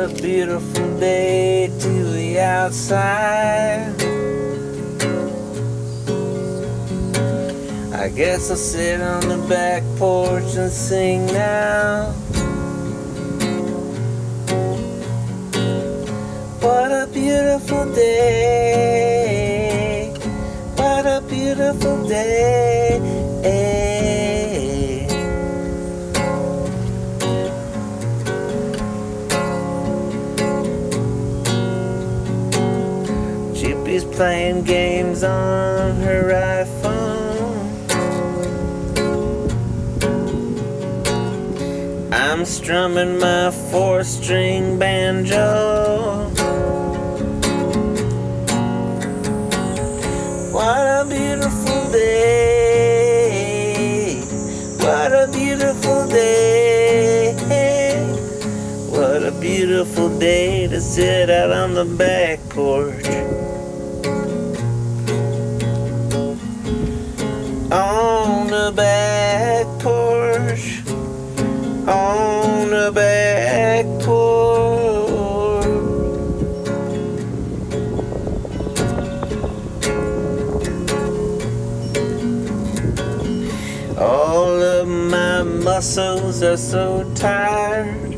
a beautiful day to the outside. I guess I'll sit on the back porch and sing now. What a beautiful day. Playing games on her iPhone. I'm strumming my four string banjo. What a beautiful day. What a beautiful day. What a beautiful day to sit out on the back porch. On the back porch. On the back porch. All of my muscles are so tired.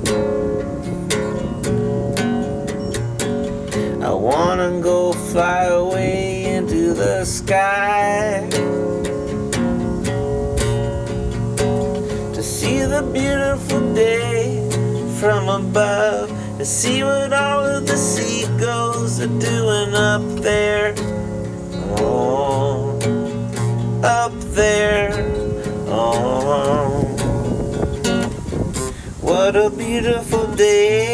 I wanna go fly away into the sky to see the beautiful day from above, to see what all of the seagulls are doing up there. Oh, up there. Oh, what a beautiful day.